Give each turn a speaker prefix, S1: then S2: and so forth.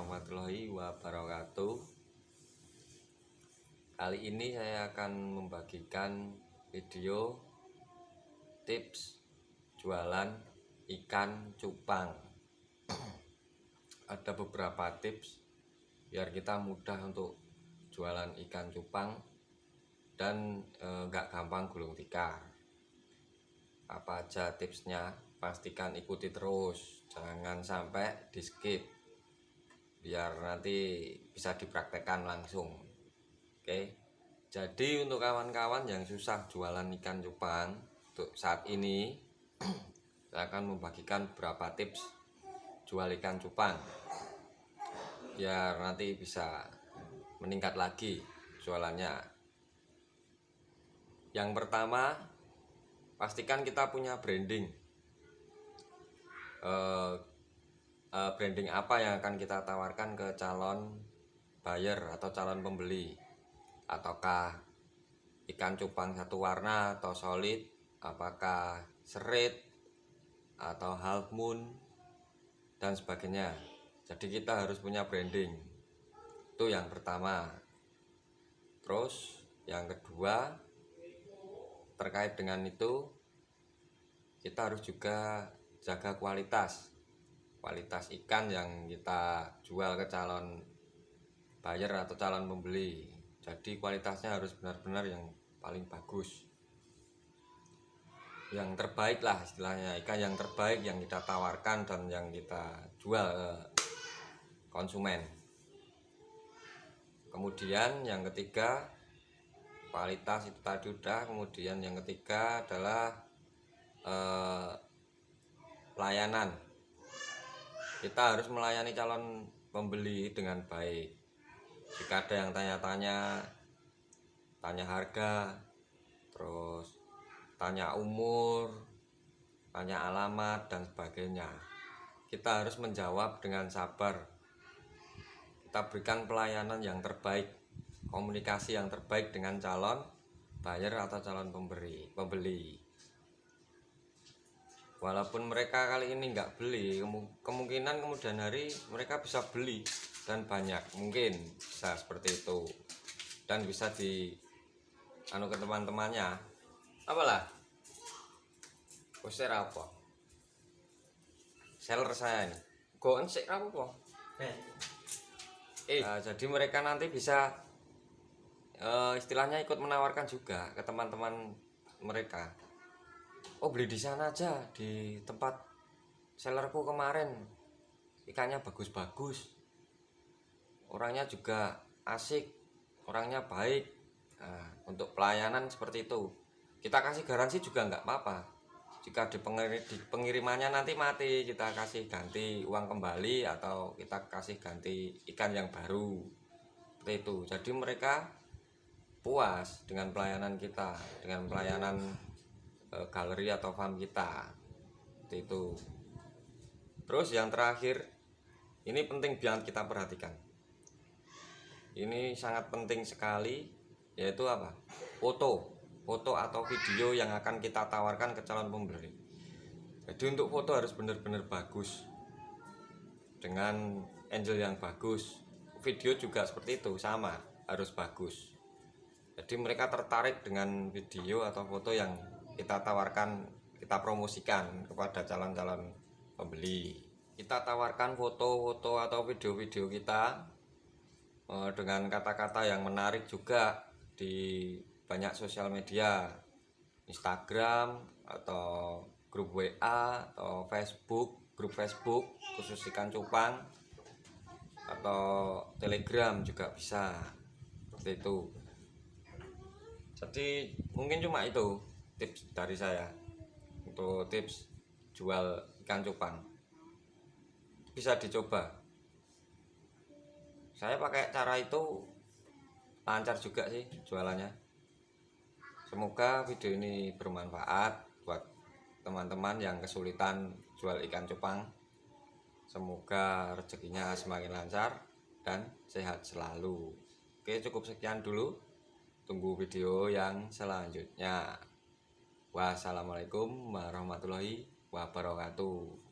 S1: warahmatullahi wabarakatuh. Kali ini saya akan membagikan video tips jualan ikan cupang. Ada beberapa tips biar kita mudah untuk jualan ikan cupang dan enggak gampang gulung tikar. Apa aja tipsnya pastikan ikuti terus. Jangan sampai di skip biar nanti bisa dipraktekkan langsung. Oke. Jadi untuk kawan-kawan yang susah jualan ikan cupang untuk saat ini saya akan membagikan beberapa tips jual ikan cupang. Biar nanti bisa meningkat lagi jualannya. Yang pertama pastikan kita punya branding. Uh, uh, branding apa yang akan kita tawarkan ke calon buyer atau calon pembeli? Ataukah ikan cupang satu warna atau solid? Apakah serit atau half moon? Dan sebagainya. Jadi kita harus punya branding. Itu yang pertama. Terus yang kedua terkait dengan itu kita harus juga jaga kualitas kualitas ikan yang kita jual ke calon buyer atau calon pembeli. Jadi kualitasnya harus benar-benar yang paling bagus. Yang terbaik lah istilahnya ikan yang terbaik yang kita tawarkan dan yang kita jual ke konsumen. Kemudian yang ketiga kualitas itu tadi udah. Kemudian yang ketiga adalah eh, pelayanan kita harus melayani calon pembeli dengan baik. Jika ada yang tanya-tanya tanya harga terus tanya umur tanya alamat dan sebagainya. Kita harus menjawab dengan sabar. Kita berikan pelayanan yang terbaik komunikasi yang terbaik dengan calon buyer atau calon pemberi pembeli walaupun mereka kali ini nggak beli kemungkinan kemudian hari mereka bisa beli dan banyak mungkin bisa seperti itu. Dan bisa di anu ke teman-temannya. Apalah? Poster apa? Seller saya ini. Goen sih apa eh. Uh, jadi mereka nanti bisa uh, istilahnya ikut menawarkan juga ke teman-teman mereka oh beli di sana aja di tempat sellerku kemarin. Ikannya bagus-bagus. Orangnya juga asik orangnya baik. Nah, untuk pelayanan seperti itu. Kita kasih garansi juga nggak apa-apa. Jika di, pengir di pengirimannya nanti mati kita kasih ganti uang kembali atau kita kasih ganti ikan yang baru. Seperti itu. Jadi mereka puas dengan pelayanan kita dengan pelayanan e, galeri atau farm kita. Itu. Terus yang terakhir ini penting biar kita perhatikan. Ini sangat penting sekali yaitu apa? Foto. Foto atau video yang akan kita tawarkan ke calon pembeli. Jadi untuk foto harus benar-benar bagus. Dengan angel yang bagus. Video juga seperti itu sama. Harus bagus. Jadi mereka tertarik dengan video atau foto yang kita tawarkan kita promosikan kepada calon-calon pembeli. Kita tawarkan foto-foto atau video-video kita Eh, dengan kata-kata yang menarik juga di banyak sosial media. Instagram atau grup WA atau Facebook grup Facebook khusus ikan cupang atau Telegram juga bisa. Seperti itu. Jadi mungkin cuma itu tips dari saya untuk tips jual ikan cupang. Bisa dicoba. Saya pakai cara itu lancar juga sih jualannya. Semoga video ini bermanfaat buat teman-teman yang kesulitan jual ikan cupang. Semoga rezekinya semakin lancar dan sehat selalu. Oke cukup sekian dulu. Tunggu video yang selanjutnya wassalamualaikum warahmatullahi wabarakatuh